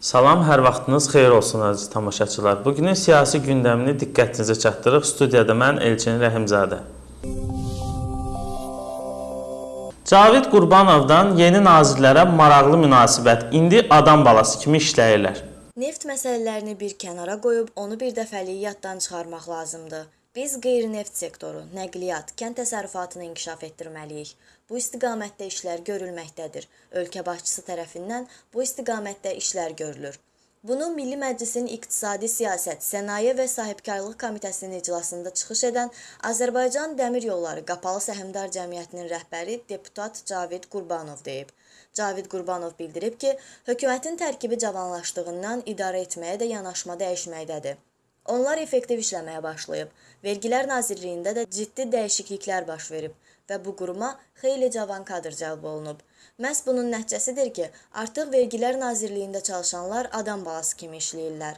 Salam, hər vaxtınız xeyir olsun əziz tamaşaçılar. Bugünün siyasi gündəmini diqqətinizə çatdırırıq. Studiyada mən Elçin Rəhimzadə. Cavid Qurbanovdan yeni nazirlərə maraqlı münasibət. İndi adam balası kimi işləyirlər. Neft məsələlərini bir kənara qoyub onu bir dəfəlik yaddan çıxarmaq lazımdır. Biz qeyri-neft sektoru, nəqliyyat, kənd təsərrüfatını inkişaf etdirməliyik. Bu istiqamətdə işlər görülməkdədir. Ölkə başçısı tərəfindən bu istiqamətdə işlər görülür. Bunu Milli Məclisin İqtisadi Siyasət, Sənaye və Sahibkarlıq Komitəsinin iclasında çıxış edən Azərbaycan Dəmir Yolları Qapalı Səhmdar Cəmiyyətinin rəhbəri deputat Cavid Qurbanov deyib. Cavid Qurbanov bildirib ki, hökumətin tərkibi cavanlaşdığından idarə etməyə də yanaşma dəyişməkdədir. Onlar effektiv işləməyə başlayıb. Vergilər Nazirliyində də ciddi dəyişikliklər baş verib və bu quruma xeyli cavan kadr cəlb olunub. Məhz bunun nəticəsidir ki, artıq Vergilər Nazirliyində çalışanlar adam balası kimi işləyirlər.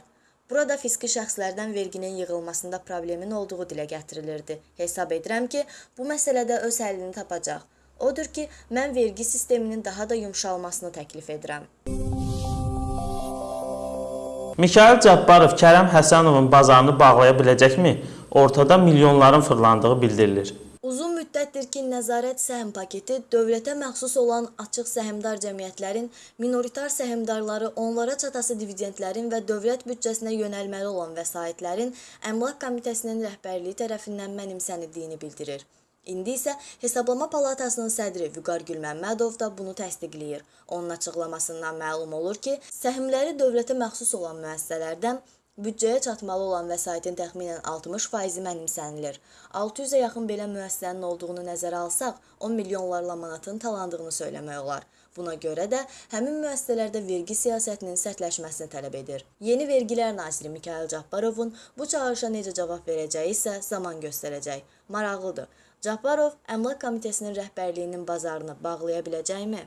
Burada fiziki şəxslərdən verginin yığılmasında problemin olduğu dilə gətirilirdi. Hesab edirəm ki, bu məsələdə öz həllini tapacaq. Odur ki, mən vergi sisteminin daha da yumşalmasını təklif edirəm. Mikayıl Cabbarov Kərəm Həsənovun bazarını bağlaya biləcəkmi? Ortada milyonların fırlandığı bildirilir. Uzun müddətdir ki, nəzarət səhm paketi dövlətə məxsus olan açıq səhmdar cəmiyyətlərin minoritar səhmdarları onlara çatası dividendlərin və dövlət büdcəsinə yönəlməli olan vəsaitlərin Əmlak Komitəsinin rəhbərliyi tərəfindən mənimsənildiyini bildirir. İndi isə Hesablama Palatasının sədri Vüqar Gülməmmədov da bunu təsdiqləyir. Onun açıqlamasından məlum olur ki, səhmləri dövlətə məxsus olan müəssisələrdən büdcəyə çatmalı olan vəsaitin təxminən 60%-i mənimsənilir. 600-ə yaxın belə müəssisənin olduğunu nəzərə alsaq, 10 milyonlarla manatın talandığını söyləmək olar. Buna görə də həmin müəssisələrdə vergi siyasətinin sərtləşməsini tələb edir. Yeni Vergilər naziri Mikayıl Cabbarovun bu çağırışa necə cavab verəcəyi isə zaman göstərəcək. Maraqlıdır. Cabbarov Əmlak Komitəsinin rəhbərliyinin bazarını bağlaya biləcəkmi?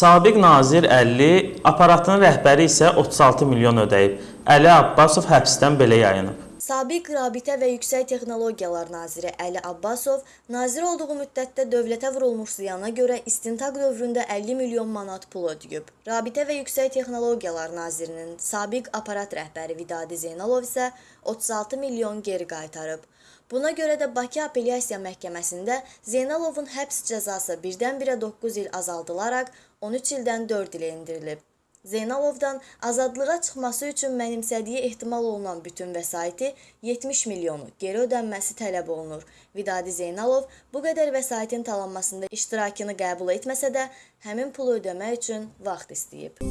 Sabiq nazir 50, aparatının rəhbəri isə 36 milyon ödəyib. Əli Abbasov həbsdən belə yayınıb. Sabiq Rabitə və Yüksək Texnologiyalar naziri Əli Abbasov nazir olduğu müddətdə dövlətə vurulmuş ziyana görə istintaq dövründə 50 milyon manat pul ödəyib. Rabitə və Yüksək Texnologiyalar nazirinin sabiq aparat rəhbəri Vidadi Zeynalov isə 36 milyon geri qaytarıb. Buna görə də Bakı Apellyasiya Məhkəməsində Zeynalovun həbs cəzası birdən-birə 9 il azaldılaraq 13 ildən 4 ilə endirilib. Zeynalovdan azadlığa çıxması üçün mənimsədiyi ehtimal olunan bütün vəsaiti 70 milyonu geri ödənməsi tələb olunur. Vidadi Zeynalov bu qədər vəsaitin talanmasında iştirakını qəbul etməsə də, həmin pulu ödəmək üçün vaxt istəyib.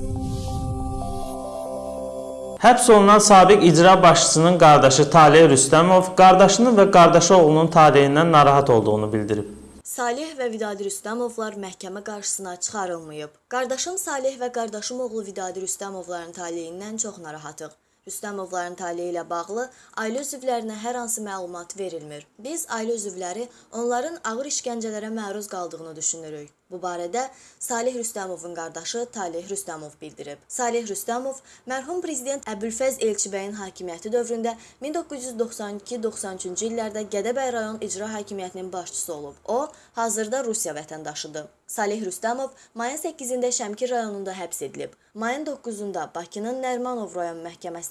Həbs olunan sabiq icra başçısının qardaşı Taleh Rüstəmov qardaşının və qardaşı oğlunun taleyindən narahat olduğunu bildirib. Salih və Vidadi Rüstəmovlar məhkəmə qarşısına çıxarılmayıb. Qardaşım Salih və qardaşım oğlu Vidadi Rüstəmovların taleyindən çox narahatıq. Rüstəmovların taleyi ilə bağlı ailə üzvlərinə hər hansı məlumat verilmir. Biz ailə üzvləri onların ağır işgəncələrə məruz qaldığını düşünürük. Bu barədə Salih Rüstəmovun qardaşı Talih Rüstəmov bildirib. Salih Rüstəmov mərhum prezident Əbülfəz Elçibəyin hakimiyyəti dövründə 1992-93-cü illərdə Gədəbəy rayon icra hakimiyyətinin başçısı olub. O, hazırda Rusiya vətəndaşıdır. Salih Rüstəmov mayın 8-də Şəmkir rayonunda həbs edilib. Mayın 9-da Bakının Nərmanov rayon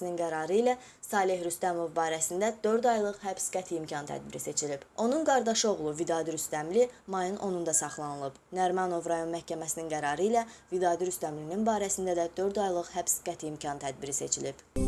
məhkəməsinin qərarı ilə Salih Rüstəmov barəsində 4 aylıq həbs qəti imkan tədbiri seçilib. Onun qardaşı oğlu Vidadi Rüstəmli mayın 10-da saxlanılıb. Nərmanov rayon məhkəməsinin qərarı ilə Vidadi Rüstəmlinin barəsində də 4 aylıq həbs qəti imkan tədbiri seçilib.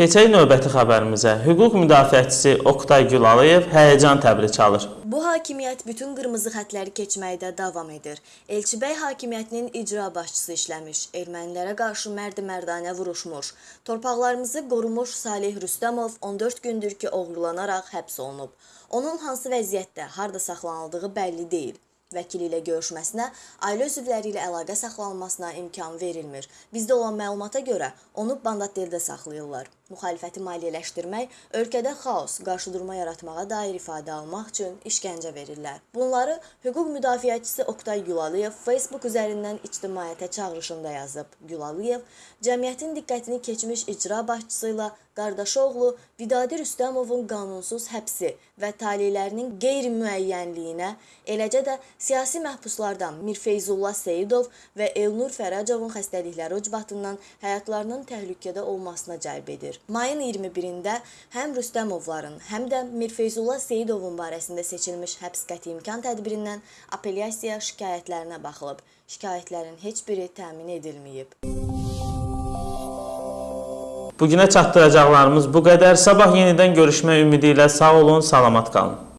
Keçək növbəti xəbərimizə. Hüquq müdafiəçisi Oqtay Gülaliyev həyəcan təbili çalır. Bu hakimiyyət bütün qırmızı xətləri keçməkdə davam edir. Elçibəy hakimiyyətinin icra başçısı işləmiş, ermənilərə qarşı mərd-mərdanə vuruşmuş, torpaqlarımızı qorumuş Salih Rüstəmov 14 gündür ki, oğurlanaraq həbs olunub. Onun hansı vəziyyətdə, harda saxlanıldığı bəlli deyil. Vəkili ilə görüşməsinə, ailə üzvləri ilə əlaqə saxlanılmasına imkan verilmir. Bizdə olan məlumata görə onu Bandatdeldə saxlayırlar. Müxalifəti maliyyələşdirmək, ölkədə xaos, qarşıdurma yaratmağa dair ifadə almaq üçün işgəncə verirlər. Bunları hüquq müdafiəçisi Oktay Gülalıyev Facebook üzərindən ictimaiyyətə çağırışında yazıb. Gülalıyev cəmiyyətin diqqətini keçmiş icra başçısı ilə qardaşı oğlu Vidadi Rüstəmovun qanunsuz həbsi və talelərinin qeyri-müəyyənliyinə, eləcə də siyasi məhbuslardan Mirfeyzullah Seyidov və Elnur Fərəcovun xəstəlikləri ucbatından həyatlarının təhlükədə olmasına cəlb edir. Mayın 21-də həm Rüstəmovların, həm də Mirfeyzullah Seyidovun barəsində seçilmiş həbs qəti imkan tədbirindən apellyasiya şikayətlərinə baxılıb. Şikayətlərin heç biri təmin edilməyib. Bu günə çatdıracaqlarımız bu qədər. Sabah yenidən görüşmək ümidi ilə sağ olun, salamat qalın.